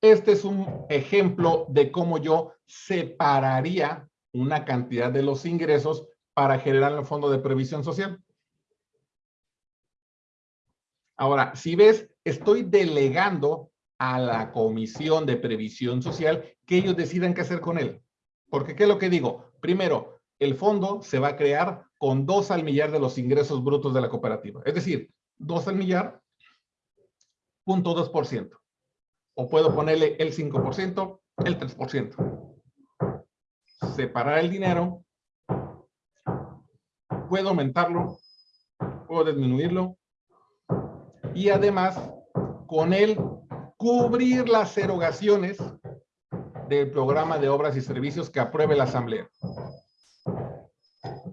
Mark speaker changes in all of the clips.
Speaker 1: Este es un ejemplo de cómo yo separaría una cantidad de los ingresos para generar el fondo de previsión social. Ahora, si ves, estoy delegando a la Comisión de Previsión Social que ellos decidan qué hacer con él. Porque, ¿qué es lo que digo? Primero, el fondo se va a crear con dos al millar de los ingresos brutos de la cooperativa. Es decir, dos al millar, punto dos por ciento. O puedo ponerle el 5%, el 3%. Separar el dinero. Puedo aumentarlo. Puedo disminuirlo. Y además, con él, cubrir las erogaciones del programa de obras y servicios que apruebe la Asamblea.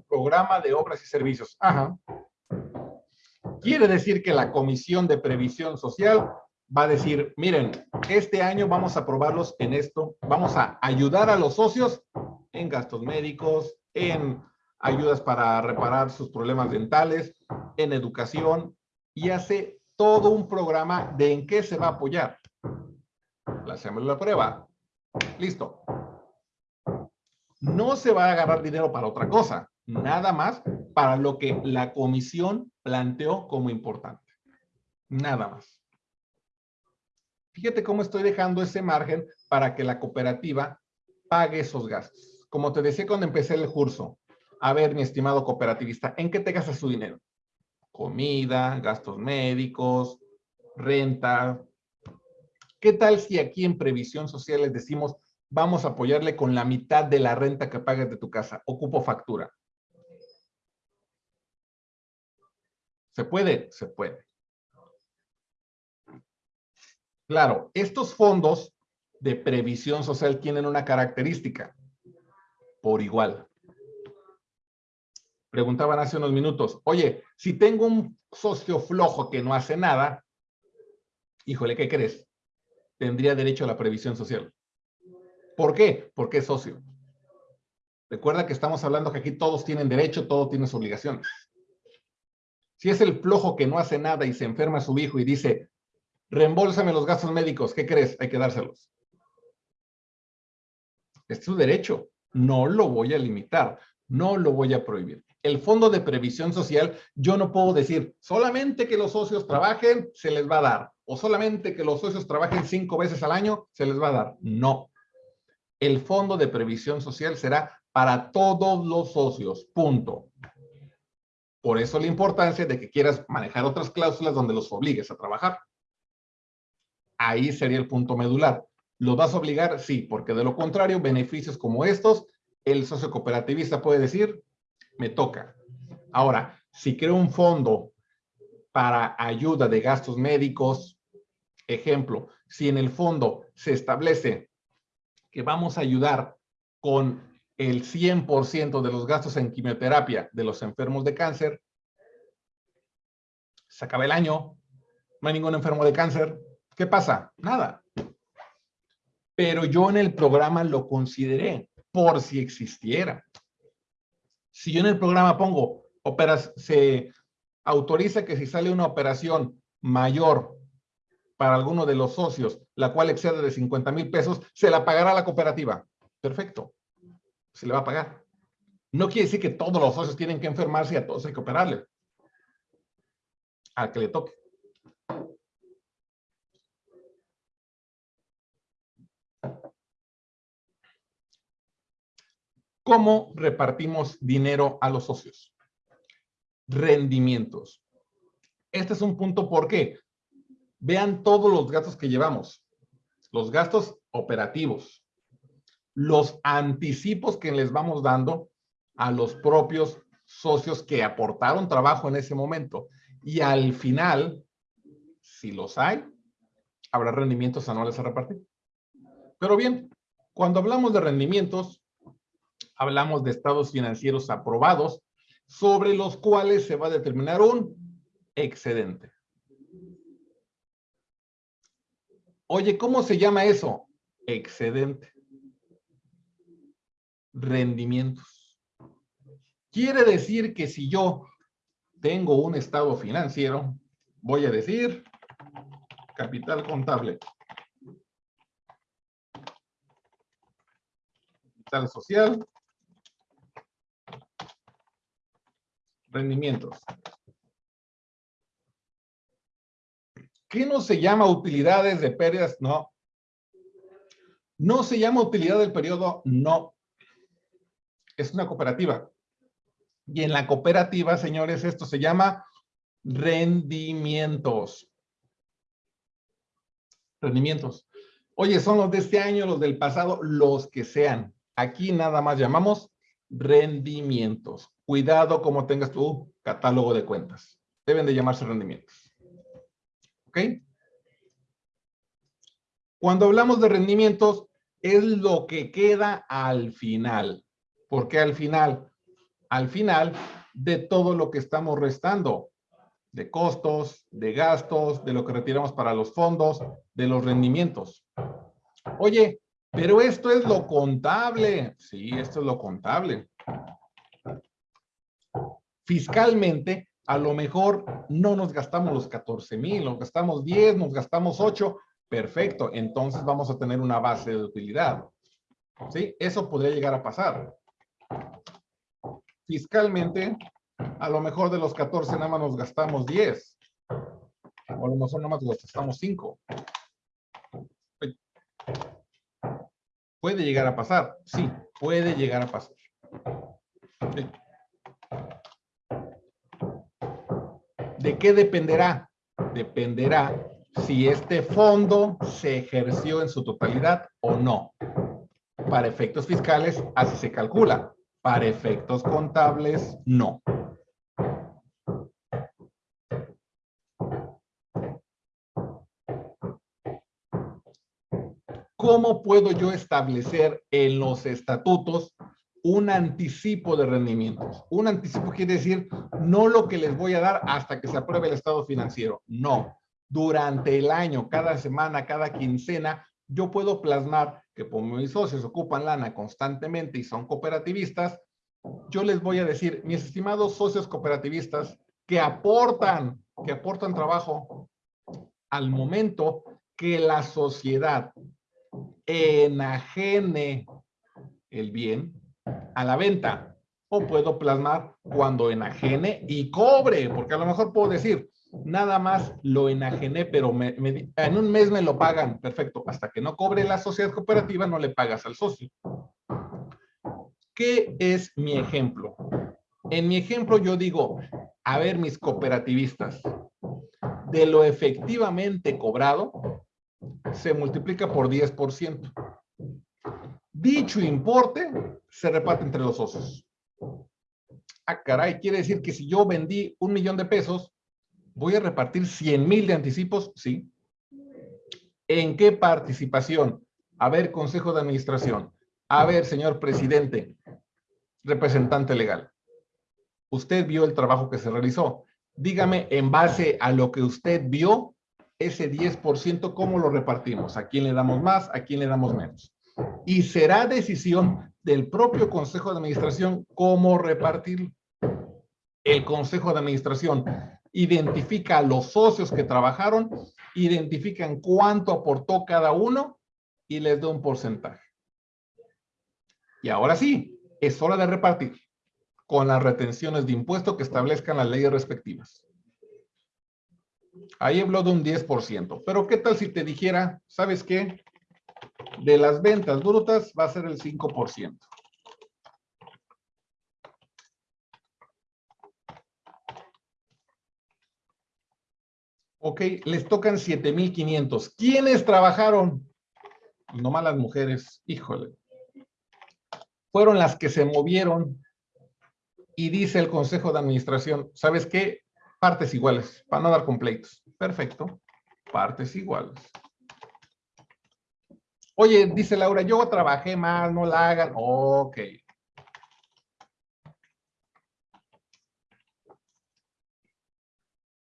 Speaker 1: Programa de obras y servicios. Ajá. Quiere decir que la Comisión de Previsión Social va a decir, miren, este año vamos a aprobarlos en esto, vamos a ayudar a los socios en gastos médicos, en ayudas para reparar sus problemas dentales, en educación, y hace todo un programa de en qué se va a apoyar. La hacemos la prueba. Listo. No se va a agarrar dinero para otra cosa, nada más para lo que la comisión planteó como importante. Nada más. Fíjate cómo estoy dejando ese margen para que la cooperativa pague esos gastos. Como te decía cuando empecé el curso, a ver, mi estimado cooperativista, ¿en qué te gastas su dinero? Comida, gastos médicos, renta, ¿Qué tal si aquí en Previsión Social les decimos, vamos a apoyarle con la mitad de la renta que pagues de tu casa? Ocupo factura. ¿Se puede? Se puede. Claro, estos fondos de previsión social tienen una característica. Por igual. Preguntaban hace unos minutos, oye, si tengo un socio flojo que no hace nada, híjole, ¿qué crees? tendría derecho a la previsión social. ¿Por qué? Porque es socio. Recuerda que estamos hablando que aquí todos tienen derecho, todos tienen obligaciones. Si es el flojo que no hace nada y se enferma a su hijo y dice, reembolsame los gastos médicos, ¿qué crees? Hay que dárselos. Es su derecho. No lo voy a limitar. No lo voy a prohibir el fondo de previsión social, yo no puedo decir solamente que los socios trabajen, se les va a dar. O solamente que los socios trabajen cinco veces al año, se les va a dar. No. El fondo de previsión social será para todos los socios. Punto. Por eso la importancia de que quieras manejar otras cláusulas donde los obligues a trabajar. Ahí sería el punto medular. ¿Los vas a obligar? Sí, porque de lo contrario, beneficios como estos, el socio cooperativista puede decir, me toca. Ahora, si creo un fondo para ayuda de gastos médicos, ejemplo, si en el fondo se establece que vamos a ayudar con el 100% de los gastos en quimioterapia de los enfermos de cáncer, se acaba el año, no hay ningún enfermo de cáncer, ¿qué pasa? Nada. Pero yo en el programa lo consideré por si existiera. Si yo en el programa pongo, operas, se autoriza que si sale una operación mayor para alguno de los socios, la cual excede de 50 mil pesos, se la pagará la cooperativa. Perfecto. Se le va a pagar. No quiere decir que todos los socios tienen que enfermarse y a todos hay que operarle. Al que le toque. ¿Cómo repartimos dinero a los socios? Rendimientos. Este es un punto por qué. Vean todos los gastos que llevamos. Los gastos operativos. Los anticipos que les vamos dando a los propios socios que aportaron trabajo en ese momento. Y al final, si los hay, habrá rendimientos anuales a repartir. Pero bien, cuando hablamos de rendimientos, hablamos de estados financieros aprobados, sobre los cuales se va a determinar un excedente. Oye, ¿cómo se llama eso? Excedente. Rendimientos. Quiere decir que si yo tengo un estado financiero, voy a decir capital contable. Capital social. Rendimientos. ¿Qué no se llama utilidades de pérdidas? No. ¿No se llama utilidad del periodo? No. Es una cooperativa. Y en la cooperativa, señores, esto se llama rendimientos. Rendimientos. Oye, son los de este año, los del pasado, los que sean. Aquí nada más llamamos rendimientos. Cuidado como tengas tu catálogo de cuentas. Deben de llamarse rendimientos. ¿Ok? Cuando hablamos de rendimientos, es lo que queda al final. ¿Por qué al final? Al final de todo lo que estamos restando. De costos, de gastos, de lo que retiramos para los fondos, de los rendimientos. Oye, pero esto es lo contable. Sí, esto es lo contable. Fiscalmente, a lo mejor no nos gastamos los 14 mil, nos gastamos 10, nos gastamos 8. Perfecto, entonces vamos a tener una base de utilidad. ¿Sí? Eso podría llegar a pasar. Fiscalmente, a lo mejor de los 14 nada más nos gastamos 10. O a lo mejor nada más nos gastamos 5. ¿Puede llegar a pasar? Sí, puede llegar a pasar. ¿De qué dependerá? Dependerá si este fondo se ejerció en su totalidad o no. Para efectos fiscales, así se calcula. Para efectos contables, no. ¿Cómo puedo yo establecer en los estatutos un anticipo de rendimientos? Un anticipo quiere decir no lo que les voy a dar hasta que se apruebe el estado financiero. No. Durante el año, cada semana, cada quincena, yo puedo plasmar que como mis socios ocupan lana constantemente y son cooperativistas, yo les voy a decir, mis estimados socios cooperativistas, que aportan, que aportan trabajo al momento que la sociedad enajene el bien a la venta. O puedo plasmar cuando enajene y cobre, porque a lo mejor puedo decir, nada más lo enajené, pero en un mes me lo pagan. Perfecto. Hasta que no cobre la sociedad cooperativa, no le pagas al socio. ¿Qué es mi ejemplo? En mi ejemplo yo digo, a ver mis cooperativistas, de lo efectivamente cobrado, se multiplica por 10%. Dicho importe se reparte entre los socios. Ah, caray, quiere decir que si yo vendí un millón de pesos, voy a repartir 100 mil de anticipos, sí. ¿En qué participación? A ver, consejo de administración. A ver, señor presidente, representante legal. Usted vio el trabajo que se realizó. Dígame, en base a lo que usted vio, ese 10%, ¿cómo lo repartimos? ¿A quién le damos más? ¿A quién le damos menos? Y será decisión del propio Consejo de Administración cómo repartir. El Consejo de Administración identifica a los socios que trabajaron, identifican cuánto aportó cada uno y les da un porcentaje. Y ahora sí, es hora de repartir con las retenciones de impuesto que establezcan las leyes respectivas. Ahí habló de un 10%. Pero ¿qué tal si te dijera, ¿sabes qué? De las ventas brutas va a ser el 5%. Ok, les tocan 7,500. ¿Quiénes trabajaron? No las mujeres, híjole. Fueron las que se movieron y dice el Consejo de Administración, ¿sabes qué? Partes iguales, para no dar completos. Perfecto. Partes iguales. Oye, dice Laura, yo trabajé más, no la hagan. Ok.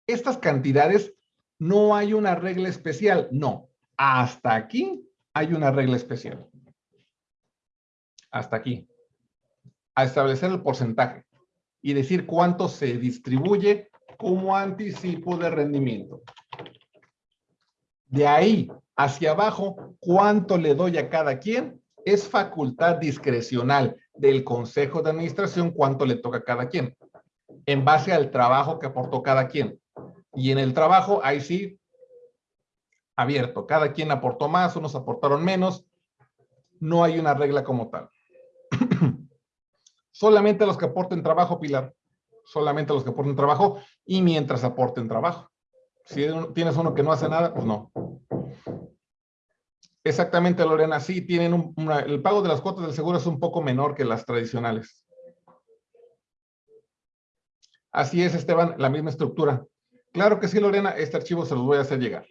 Speaker 1: Estas cantidades no hay una regla especial. No. Hasta aquí hay una regla especial. Hasta aquí. A establecer el porcentaje y decir cuánto se distribuye como anticipo de rendimiento. De ahí hacia abajo, ¿cuánto le doy a cada quien Es facultad discrecional del Consejo de Administración cuánto le toca a cada quien, en base al trabajo que aportó cada quien. Y en el trabajo, ahí sí, abierto. Cada quien aportó más, unos aportaron menos. No hay una regla como tal. Solamente los que aporten trabajo, Pilar. Solamente los que aporten trabajo y mientras aporten trabajo. Si tienes uno que no hace nada, pues no. Exactamente, Lorena. Sí, tienen un, el pago de las cuotas del seguro es un poco menor que las tradicionales. Así es, Esteban, la misma estructura. Claro que sí, Lorena, este archivo se los voy a hacer llegar.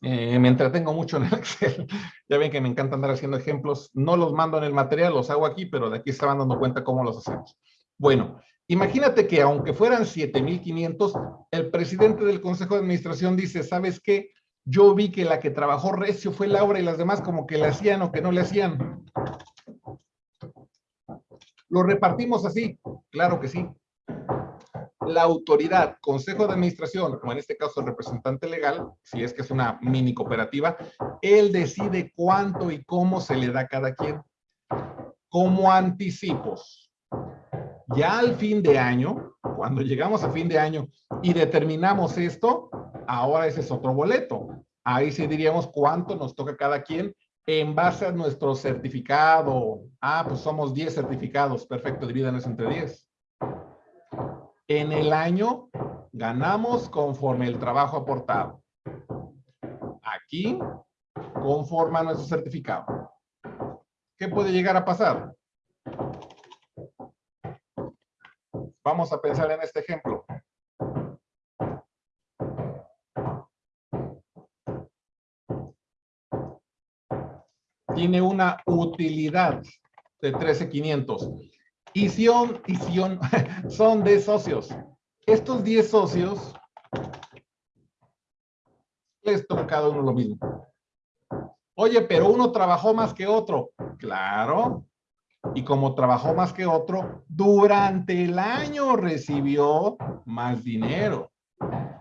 Speaker 1: Eh, me entretengo mucho en el Excel. ya ven que me encanta andar haciendo ejemplos. No los mando en el material, los hago aquí, pero de aquí van dando cuenta cómo los hacemos. Bueno, imagínate que aunque fueran 7,500, el presidente del Consejo de Administración dice, ¿sabes qué? Yo vi que la que trabajó recio fue Laura y las demás como que le hacían o que no le hacían. ¿Lo repartimos así? Claro que sí la autoridad, consejo de administración, como en este caso el representante legal, si es que es una mini cooperativa, él decide cuánto y cómo se le da a cada quien. Como anticipos. Ya al fin de año, cuando llegamos a fin de año y determinamos esto, ahora ese es otro boleto. Ahí sí diríamos cuánto nos toca cada quien en base a nuestro certificado. Ah, pues somos 10 certificados. Perfecto, divídanos entre 10 en el año ganamos conforme el trabajo aportado. Aquí conforma nuestro certificado. ¿Qué puede llegar a pasar? Vamos a pensar en este ejemplo. Tiene una utilidad de 13,500 y son, son de socios. Estos 10 socios les toca cada uno lo mismo. Oye, pero uno trabajó más que otro. Claro. Y como trabajó más que otro, durante el año recibió más dinero.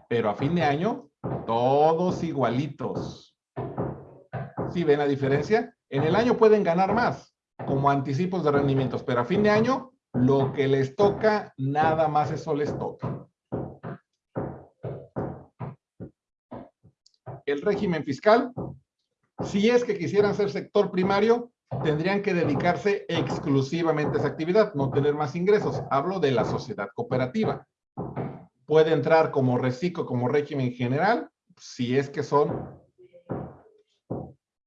Speaker 1: Pero a fin de año, todos igualitos. ¿Sí ven la diferencia? En el año pueden ganar más, como anticipos de rendimientos, pero a fin de año lo que les toca, nada más eso les toca. El régimen fiscal, si es que quisieran ser sector primario, tendrían que dedicarse exclusivamente a esa actividad, no tener más ingresos. Hablo de la sociedad cooperativa. Puede entrar como reciclo, como régimen general, si es que son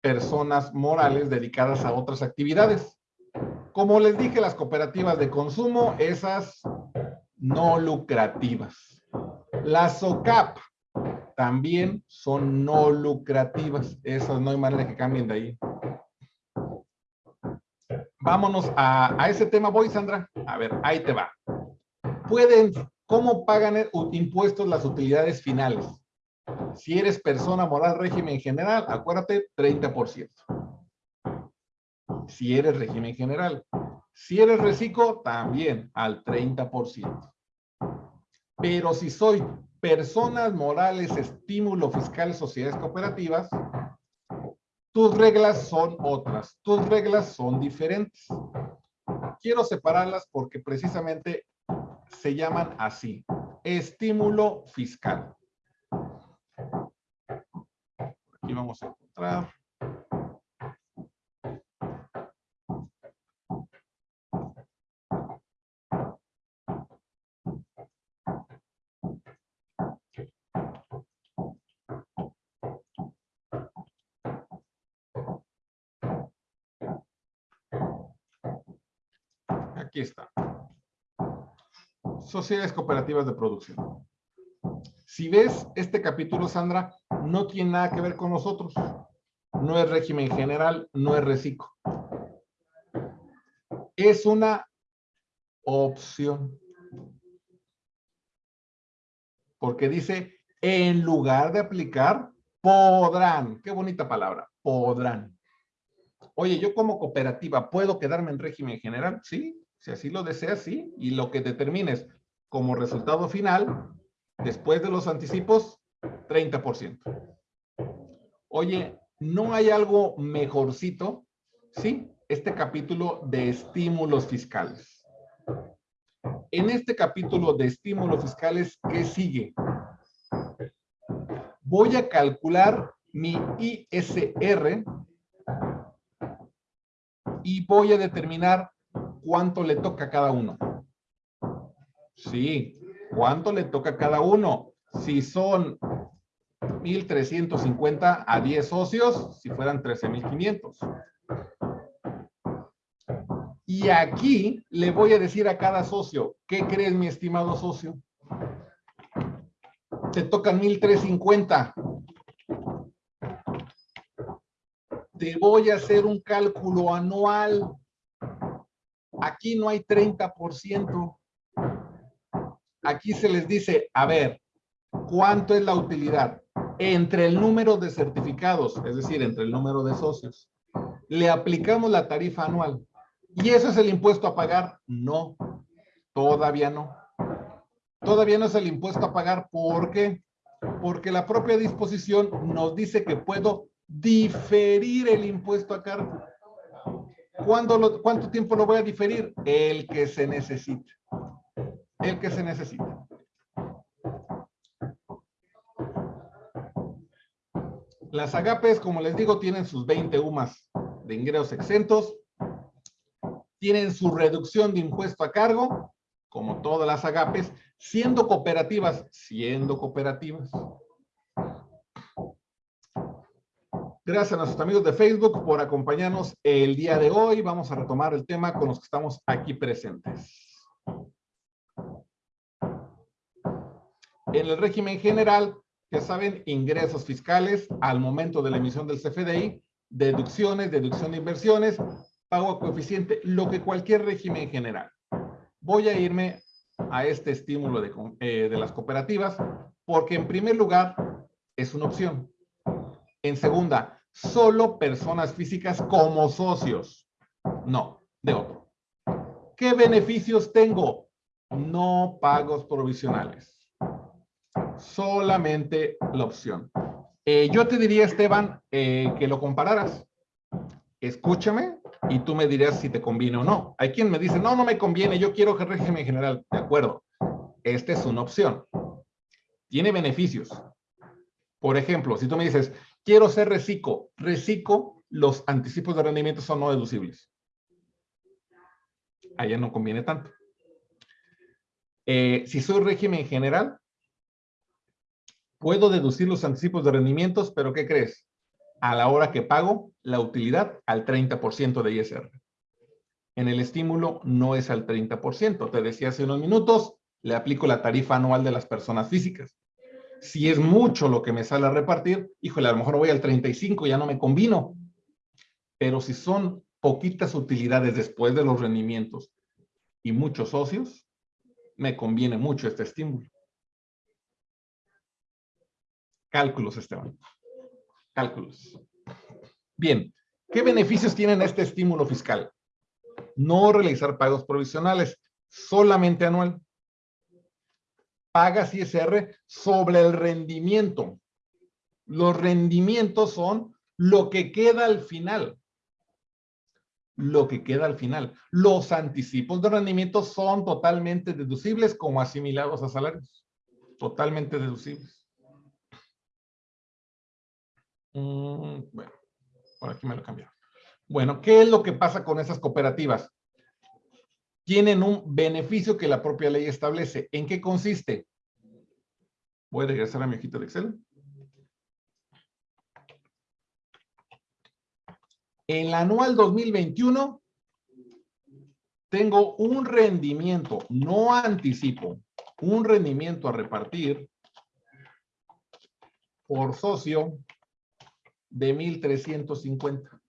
Speaker 1: personas morales dedicadas a otras actividades. Como les dije, las cooperativas de consumo, esas no lucrativas. Las SOCAP también son no lucrativas. Esas no hay manera que cambien de ahí. Vámonos a, a ese tema, voy, Sandra. A ver, ahí te va. Pueden, ¿cómo pagan impuestos las utilidades finales? Si eres persona moral régimen general, acuérdate, 30% si eres régimen general. Si eres reciclo, también al 30%. Pero si soy personas morales, estímulo fiscal, sociedades cooperativas, tus reglas son otras, tus reglas son diferentes. Quiero separarlas porque precisamente se llaman así, estímulo fiscal. Aquí vamos a encontrar. Aquí está. Sociedades cooperativas de producción. Si ves este capítulo, Sandra, no tiene nada que ver con nosotros. No es régimen general, no es reciclo. Es una opción. Porque dice, en lugar de aplicar, podrán. Qué bonita palabra, podrán. Oye, yo como cooperativa, ¿puedo quedarme en régimen general? Sí, si así lo deseas, sí. Y lo que determines como resultado final, después de los anticipos, 30%. Oye, ¿No hay algo mejorcito? Sí, este capítulo de estímulos fiscales. En este capítulo de estímulos fiscales, ¿qué sigue? Voy a calcular mi ISR y voy a determinar cuánto le toca a cada uno. Sí, cuánto le toca a cada uno. Si son 1,350 a 10 socios, si fueran 13,500. Y aquí le voy a decir a cada socio, ¿qué crees mi estimado socio? Te tocan 1,350. Te voy a hacer un cálculo anual. Aquí no hay 30%. Aquí se les dice, a ver, ¿cuánto es la utilidad? Entre el número de certificados, es decir, entre el número de socios, le aplicamos la tarifa anual. ¿Y eso es el impuesto a pagar? No, todavía no. Todavía no es el impuesto a pagar. ¿Por qué? Porque la propia disposición nos dice que puedo diferir el impuesto a cargo. ¿Cuándo ¿Cuánto tiempo lo voy a diferir? El que se necesite. El que se necesite. Las agapes, como les digo, tienen sus 20 UMAS de ingresos exentos tienen su reducción de impuesto a cargo, como todas las agapes, siendo cooperativas, siendo cooperativas. Gracias a nuestros amigos de Facebook por acompañarnos el día de hoy. Vamos a retomar el tema con los que estamos aquí presentes. En el régimen general, ya saben, ingresos fiscales al momento de la emisión del CFDI, deducciones, deducción de inversiones, pago coeficiente, lo que cualquier régimen general. Voy a irme a este estímulo de, eh, de las cooperativas porque en primer lugar es una opción. En segunda, solo personas físicas como socios. No, de otro. ¿Qué beneficios tengo? No pagos provisionales. Solamente la opción. Eh, yo te diría, Esteban, eh, que lo compararas. Escúchame y tú me dirás si te conviene o no. Hay quien me dice, no, no me conviene, yo quiero que régimen general. De acuerdo, esta es una opción. Tiene beneficios. Por ejemplo, si tú me dices, quiero ser reciclo, reciclo, los anticipos de rendimiento son no deducibles. Allá no conviene tanto. Eh, si soy régimen general, puedo deducir los anticipos de rendimientos, pero ¿qué crees? a la hora que pago la utilidad al 30% de ISR. En el estímulo no es al 30%. Te decía hace unos minutos, le aplico la tarifa anual de las personas físicas. Si es mucho lo que me sale a repartir, híjole, a lo mejor voy al 35, ya no me combino. Pero si son poquitas utilidades después de los rendimientos y muchos socios, me conviene mucho este estímulo. Cálculos, Esteban cálculos. Bien, ¿qué beneficios tienen este estímulo fiscal? No realizar pagos provisionales, solamente anual. Pagas ISR sobre el rendimiento. Los rendimientos son lo que queda al final. Lo que queda al final. Los anticipos de rendimiento son totalmente deducibles como asimilados a salarios. Totalmente deducibles. Mm, bueno, por aquí me lo cambiaron. Bueno, ¿qué es lo que pasa con esas cooperativas? Tienen un beneficio que la propia ley establece. ¿En qué consiste? Voy a regresar a mi hojita de Excel. En el anual 2021 tengo un rendimiento, no anticipo, un rendimiento a repartir por socio de 1,350.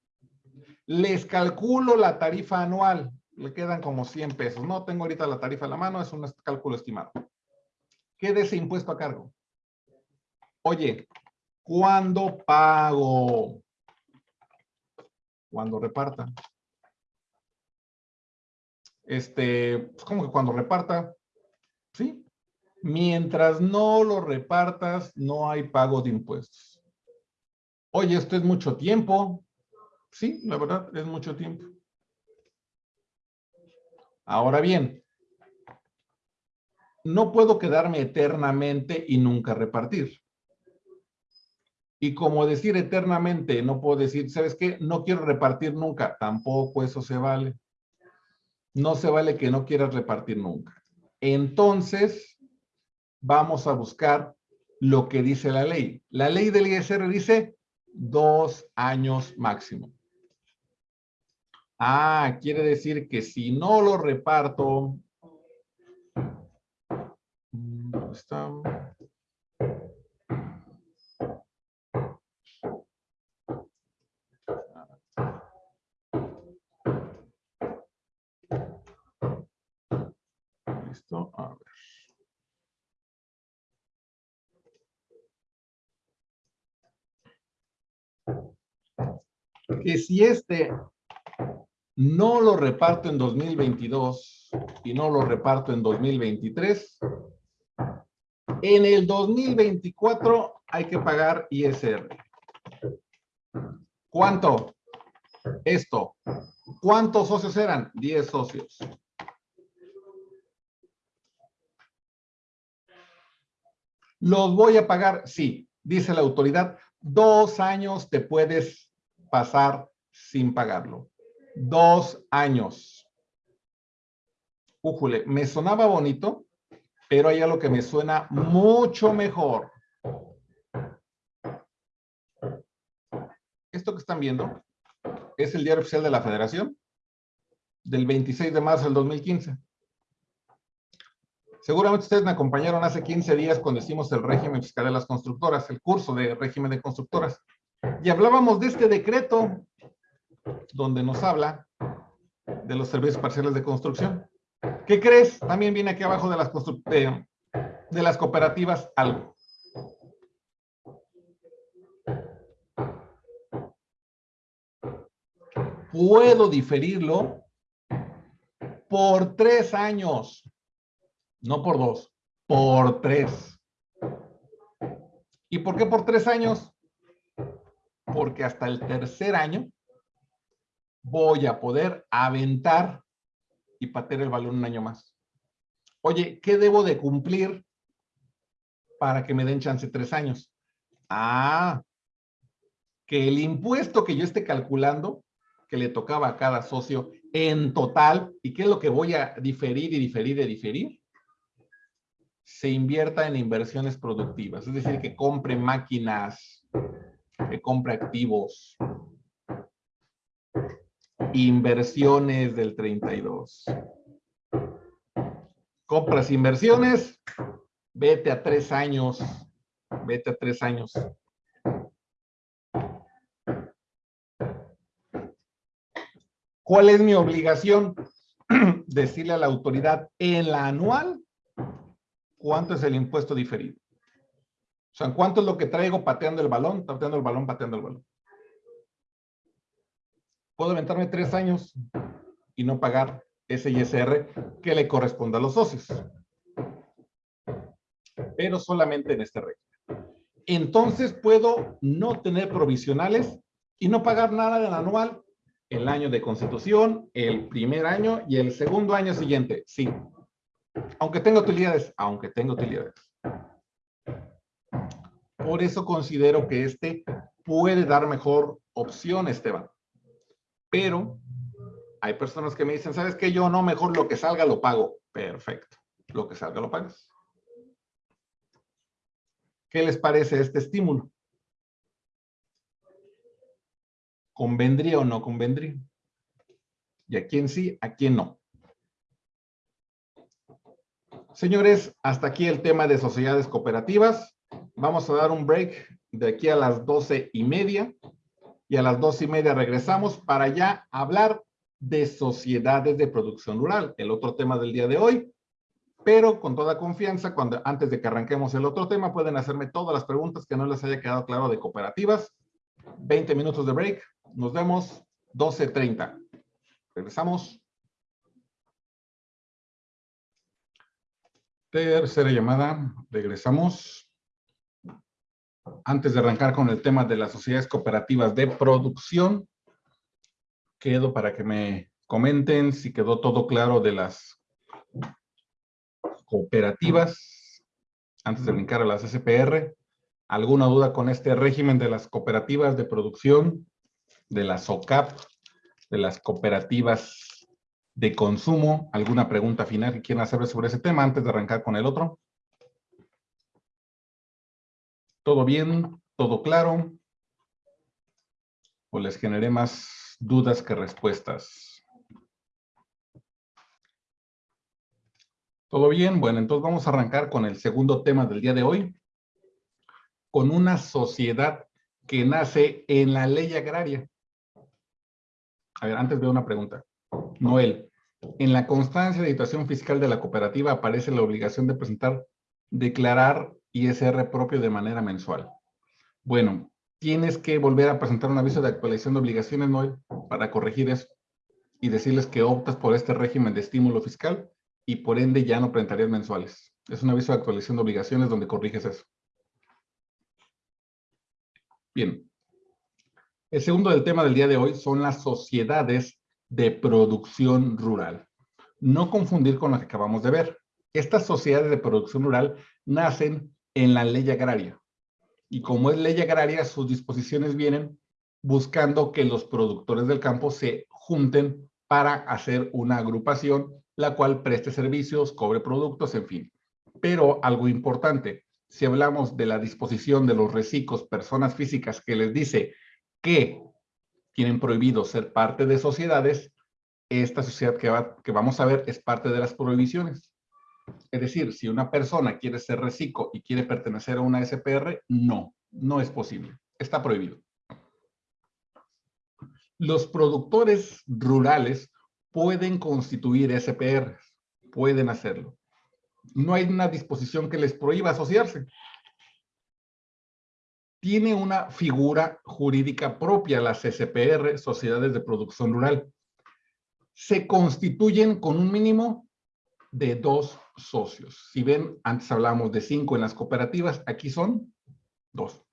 Speaker 1: Les calculo la tarifa anual. Le quedan como 100 pesos. No tengo ahorita la tarifa en la mano, es un cálculo estimado. ¿Qué de ese impuesto a cargo? Oye, ¿cuándo pago? Cuando reparta. Este, pues como que cuando reparta, ¿sí? Mientras no lo repartas, no hay pago de impuestos. Oye, esto es mucho tiempo. Sí, la verdad, es mucho tiempo. Ahora bien, no puedo quedarme eternamente y nunca repartir. Y como decir eternamente, no puedo decir, ¿sabes qué? No quiero repartir nunca. Tampoco eso se vale. No se vale que no quieras repartir nunca. Entonces, vamos a buscar lo que dice la ley. La ley del ISR dice dos años máximo. Ah, quiere decir que si no lo reparto, mm, está? Listo, a ver. Que si este no lo reparto en 2022 y no lo reparto en 2023, en el 2024 hay que pagar ISR. ¿Cuánto? Esto. ¿Cuántos socios eran? 10 socios. ¿Los voy a pagar? Sí, dice la autoridad. Dos años te puedes pasar sin pagarlo dos años. Újule, me sonaba bonito, pero hay algo que me suena mucho mejor. Esto que están viendo es el diario oficial de la Federación del 26 de marzo del 2015. Seguramente ustedes me acompañaron hace 15 días cuando hicimos el régimen fiscal de las constructoras, el curso de régimen de constructoras. Y hablábamos de este decreto donde nos habla de los servicios parciales de construcción. ¿Qué crees? También viene aquí abajo de las, de, las cooperativas algo. Puedo diferirlo por tres años, no por dos, por tres. ¿Y por qué por tres años? Porque hasta el tercer año voy a poder aventar y patear el balón un año más. Oye, ¿qué debo de cumplir para que me den chance tres años? Ah, que el impuesto que yo esté calculando, que le tocaba a cada socio en total, y qué es lo que voy a diferir y diferir y diferir, se invierta en inversiones productivas. Es decir, que compre máquinas, que compre activos, Inversiones del 32. Compras inversiones, vete a tres años, vete a tres años. ¿Cuál es mi obligación? Decirle a la autoridad en la anual cuánto es el impuesto diferido. O sea, ¿cuánto es lo que traigo pateando el balón, pateando el balón, pateando el balón? puedo aventarme tres años y no pagar ese ISR que le corresponde a los socios. Pero solamente en este régimen. Entonces puedo no tener provisionales y no pagar nada del anual el año de constitución, el primer año y el segundo año siguiente. Sí. Aunque tenga utilidades, aunque tenga utilidades. Por eso considero que este puede dar mejor opción, Esteban. Pero hay personas que me dicen, ¿sabes qué? Yo no, mejor lo que salga lo pago. Perfecto. Lo que salga lo pagas. ¿Qué les parece este estímulo? ¿Convendría o no convendría? ¿Y a quién sí, a quién no? Señores, hasta aquí el tema de sociedades cooperativas. Vamos a dar un break de aquí a las doce y media y a las dos y media regresamos para ya hablar de sociedades de producción rural, el otro tema del día de hoy. Pero con toda confianza, cuando antes de que arranquemos el otro tema, pueden hacerme todas las preguntas que no les haya quedado claro de cooperativas. 20 minutos de break. Nos vemos 12.30. Regresamos. Tercera llamada. Regresamos. Antes de arrancar con el tema de las sociedades cooperativas de producción, quedo para que me comenten si quedó todo claro de las cooperativas, antes de brincar a las SPR. ¿Alguna duda con este régimen de las cooperativas de producción, de las OCAP, de las cooperativas de consumo? ¿Alguna pregunta final que quieran hacer sobre ese tema antes de arrancar con el otro? ¿Todo bien? ¿Todo claro? ¿O les generé más dudas que respuestas? ¿Todo bien? Bueno, entonces vamos a arrancar con el segundo tema del día de hoy. Con una sociedad que nace en la ley agraria. A ver, antes veo una pregunta. Noel, en la constancia de situación fiscal de la cooperativa aparece la obligación de presentar, declarar ISR propio de manera mensual. Bueno, tienes que volver a presentar un aviso de actualización de obligaciones, Noel, para corregir eso y decirles que optas por este régimen de estímulo fiscal y por ende ya no presentarías mensuales. Es un aviso de actualización de obligaciones donde corriges eso. Bien. El segundo del tema del día de hoy son las sociedades de producción rural. No confundir con lo que acabamos de ver. Estas sociedades de producción rural nacen en la ley agraria. Y como es ley agraria, sus disposiciones vienen buscando que los productores del campo se junten para hacer una agrupación, la cual preste servicios, cobre productos, en fin. Pero algo importante, si hablamos de la disposición de los reciclos, personas físicas que les dice que tienen prohibido ser parte de sociedades, esta sociedad que, que vamos a ver es parte de las prohibiciones. Es decir, si una persona quiere ser reciclo y quiere pertenecer a una SPR, no, no es posible. Está prohibido. Los productores rurales pueden constituir SPR, pueden hacerlo. No hay una disposición que les prohíba asociarse. Tiene una figura jurídica propia las SPR, Sociedades de Producción Rural. Se constituyen con un mínimo de dos socios. Si ven, antes hablábamos de cinco en las cooperativas, aquí son dos.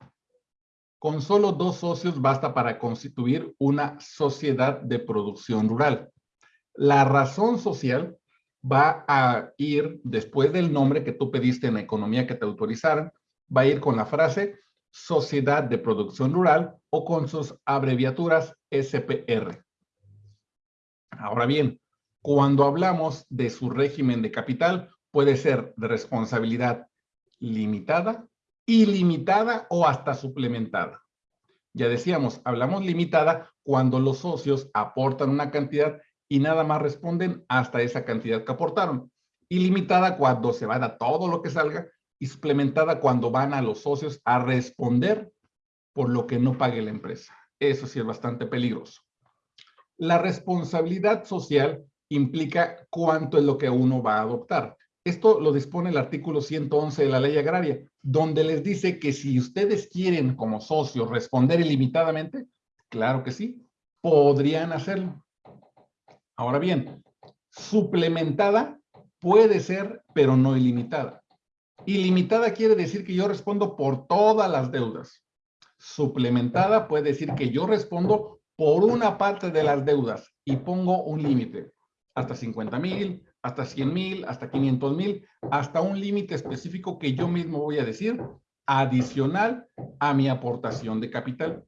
Speaker 1: Con solo dos socios basta para constituir una sociedad de producción rural. La razón social va a ir después del nombre que tú pediste en la economía que te autorizaran, va a ir con la frase Sociedad de Producción Rural o con sus abreviaturas SPR. Ahora bien, cuando hablamos de su régimen de capital, puede ser de responsabilidad limitada, ilimitada o hasta suplementada. Ya decíamos, hablamos limitada cuando los socios aportan una cantidad y nada más responden hasta esa cantidad que aportaron. Ilimitada cuando se van a todo lo que salga y suplementada cuando van a los socios a responder por lo que no pague la empresa. Eso sí es bastante peligroso. La responsabilidad social implica cuánto es lo que uno va a adoptar. Esto lo dispone el artículo 111 de la ley agraria, donde les dice que si ustedes quieren como socios responder ilimitadamente, claro que sí, podrían hacerlo. Ahora bien, suplementada puede ser, pero no ilimitada. Ilimitada quiere decir que yo respondo por todas las deudas. Suplementada puede decir que yo respondo por una parte de las deudas y pongo un límite hasta 50 mil, hasta 100 mil, hasta 500 mil, hasta un límite específico que yo mismo voy a decir adicional a mi aportación de capital.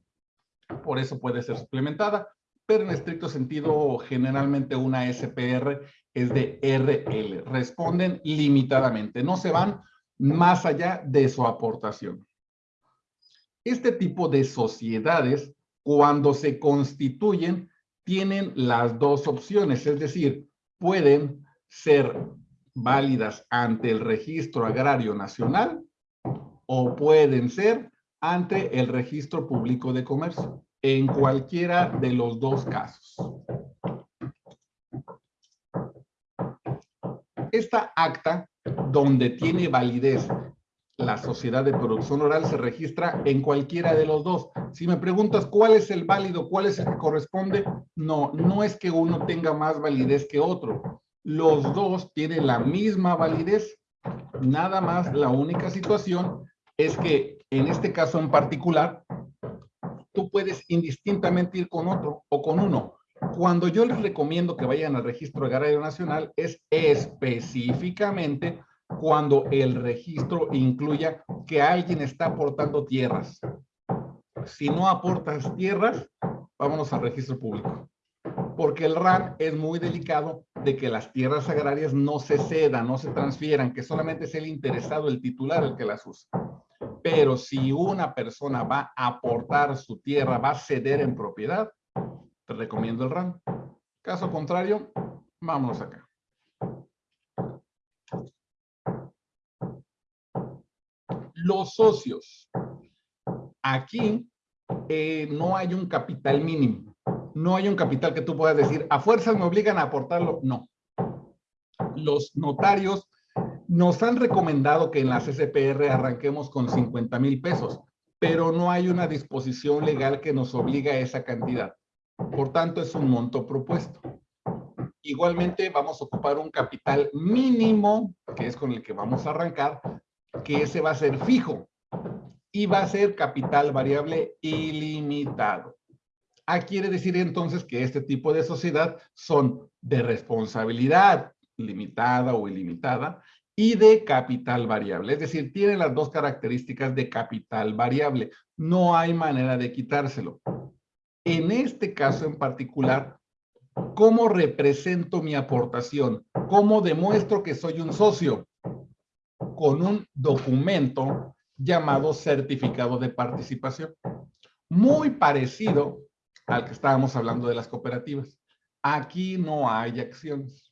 Speaker 1: Por eso puede ser suplementada, pero en estricto sentido, generalmente una SPR es de RL. Responden limitadamente, no se van más allá de su aportación. Este tipo de sociedades, cuando se constituyen, tienen las dos opciones, es decir, pueden ser válidas ante el Registro Agrario Nacional o pueden ser ante el Registro Público de Comercio, en cualquiera de los dos casos. Esta acta, donde tiene validez la sociedad de producción oral se registra en cualquiera de los dos. Si me preguntas cuál es el válido, cuál es el que corresponde, no, no es que uno tenga más validez que otro. Los dos tienen la misma validez. Nada más, la única situación es que en este caso en particular, tú puedes indistintamente ir con otro o con uno. Cuando yo les recomiendo que vayan al registro agrario nacional es específicamente cuando el registro incluya que alguien está aportando tierras. Si no aportas tierras, vámonos al registro público. Porque el RAN es muy delicado de que las tierras agrarias no se cedan, no se transfieran, que solamente es el interesado, el titular, el que las usa. Pero si una persona va a aportar su tierra, va a ceder en propiedad, te recomiendo el RAN. Caso contrario, vámonos acá. Los socios. Aquí eh, no hay un capital mínimo. No hay un capital que tú puedas decir, a fuerzas me obligan a aportarlo. No. Los notarios nos han recomendado que en la CCPR arranquemos con 50 mil pesos, pero no hay una disposición legal que nos obligue a esa cantidad. Por tanto, es un monto propuesto. Igualmente, vamos a ocupar un capital mínimo, que es con el que vamos a arrancar, que ese va a ser fijo y va a ser capital variable ilimitado. Ah, quiere decir entonces que este tipo de sociedad son de responsabilidad limitada o ilimitada y de capital variable. Es decir, tiene las dos características de capital variable. No hay manera de quitárselo. En este caso en particular, ¿cómo represento mi aportación? ¿Cómo demuestro que soy un socio? Con un documento llamado certificado de participación. Muy parecido al que estábamos hablando de las cooperativas. Aquí no hay acciones.